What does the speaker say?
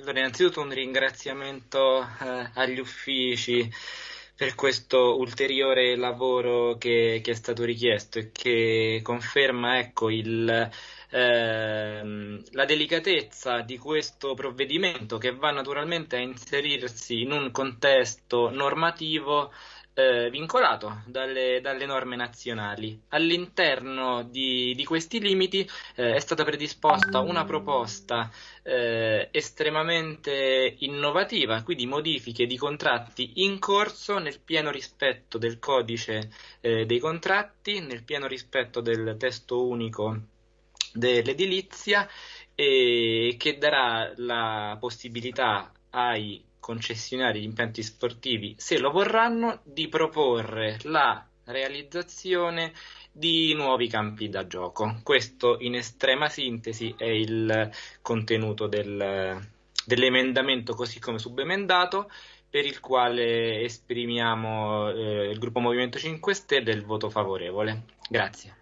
allora innanzitutto un ringraziamento eh, agli uffici per questo ulteriore lavoro che, che, è stato richiesto e che conferma ecco, il, ehm, la delicatezza di questo provvedimento che va naturalmente a inserirsi in un contesto normativo eh, vincolato dalle, dalle, norme nazionali. All'interno di, di questi limiti eh, è stata predisposta una proposta eh, estremamente innovativa, quindi modifiche di contratti in corso nel pieno rispetto del codice eh, dei contratti, nel pieno rispetto del testo unico dell'edilizia e che darà la possibilità ai concessionari di impianti sportivi, se lo vorranno, di proporre la realizzazione di nuovi campi da gioco. Questo in estrema sintesi è il contenuto del, dell'emendamento così come subemendato per il quale esprimiamo eh, il gruppo Movimento 5 Stelle il voto favorevole. Grazie.